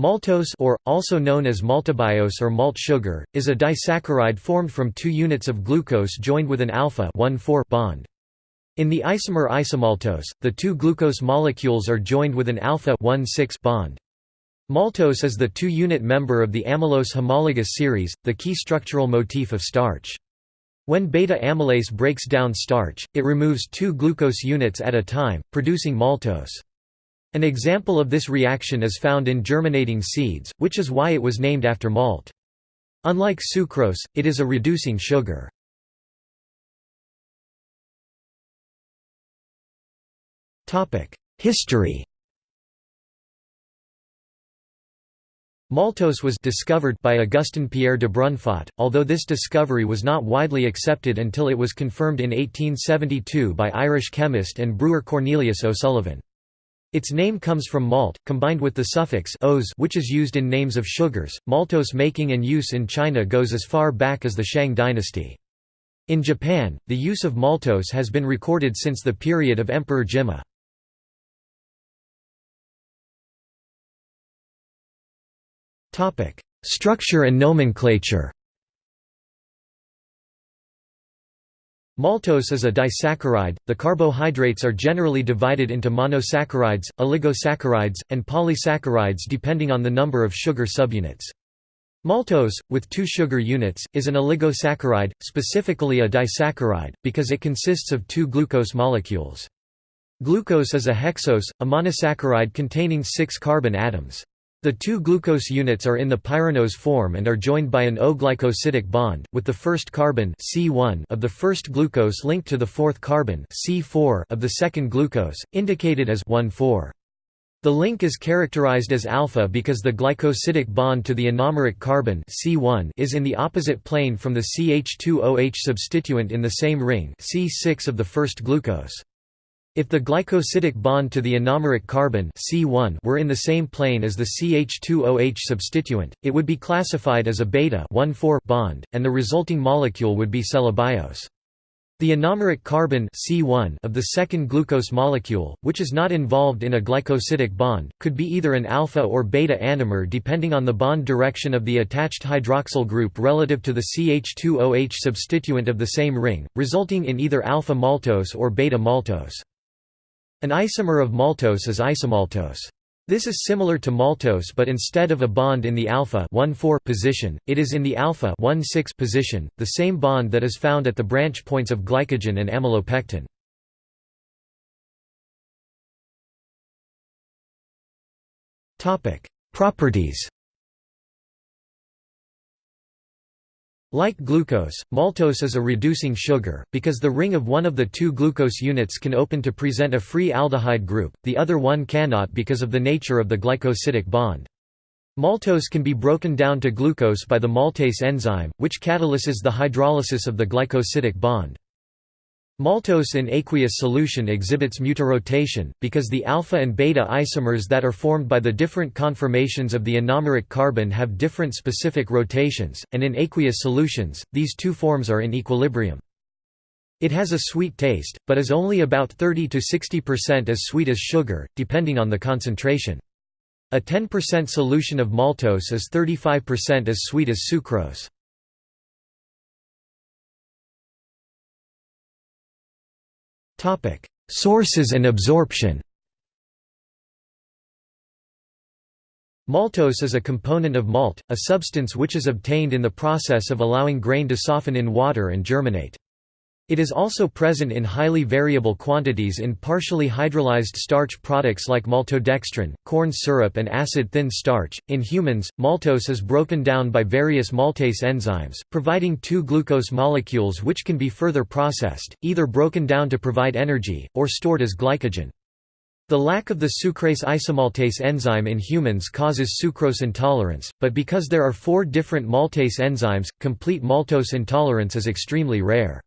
Maltose or, also known as maltobiose or malt sugar, is a disaccharide formed from two units of glucose joined with an alpha bond. In the isomer isomaltose, the two glucose molecules are joined with an alpha bond. Maltose is the two-unit member of the amylose homologous series, the key structural motif of starch. When beta-amylase breaks down starch, it removes two glucose units at a time, producing maltose. An example of this reaction is found in germinating seeds, which is why it was named after malt. Unlike sucrose, it is a reducing sugar. History Maltose was discovered by Augustin Pierre Dubrunfaut, although this discovery was not widely accepted until it was confirmed in 1872 by Irish chemist and brewer Cornelius O'Sullivan. Its name comes from malt, combined with the suffix which is used in names of sugars. Maltose making and use in China goes as far back as the Shang dynasty. In Japan, the use of maltose has been recorded since the period of Emperor Jimmu. Structure and nomenclature Maltose is a disaccharide. The carbohydrates are generally divided into monosaccharides, oligosaccharides, and polysaccharides depending on the number of sugar subunits. Maltose, with two sugar units, is an oligosaccharide, specifically a disaccharide, because it consists of two glucose molecules. Glucose is a hexose, a monosaccharide containing six carbon atoms. The two glucose units are in the pyranose form and are joined by an O-glycosidic bond, with the first carbon C1 of the first glucose linked to the fourth carbon C4 of the second glucose, indicated as 1,4. The link is characterized as alpha because the glycosidic bond to the anomeric carbon C1 is in the opposite plane from the CH2OH substituent in the same ring C6 of the first glucose. If the glycosidic bond to the anomeric carbon C1 were in the same plane as the CH2OH substituent, it would be classified as a beta bond, and the resulting molecule would be cellobiose. The anomeric carbon C1 of the second glucose molecule, which is not involved in a glycosidic bond, could be either an alpha or beta anomer depending on the bond direction of the attached hydroxyl group relative to the CH2OH substituent of the same ring, resulting in either alpha maltose or beta maltose. An isomer of maltose is isomaltose. This is similar to maltose but instead of a bond in the alpha position, it is in the alpha position, the same bond that is found at the branch points of glycogen and amylopectin. Properties Like glucose, maltose is a reducing sugar, because the ring of one of the two glucose units can open to present a free aldehyde group, the other one cannot because of the nature of the glycosidic bond. Maltose can be broken down to glucose by the maltase enzyme, which catalyses the hydrolysis of the glycosidic bond. Maltose in aqueous solution exhibits mutarotation, because the alpha and beta isomers that are formed by the different conformations of the anomeric carbon have different specific rotations, and in aqueous solutions, these two forms are in equilibrium. It has a sweet taste, but is only about 30 to 60% as sweet as sugar, depending on the concentration. A 10% solution of maltose is 35% as sweet as sucrose. Topic: Sources and absorption. Maltose is a component of malt, a substance which is obtained in the process of allowing grain to soften in water and germinate. It is also present in highly variable quantities in partially hydrolyzed starch products like maltodextrin, corn syrup, and acid thin starch. In humans, maltose is broken down by various maltase enzymes, providing two glucose molecules which can be further processed, either broken down to provide energy, or stored as glycogen. The lack of the sucrase isomaltase enzyme in humans causes sucrose intolerance, but because there are four different maltase enzymes, complete maltose intolerance is extremely rare.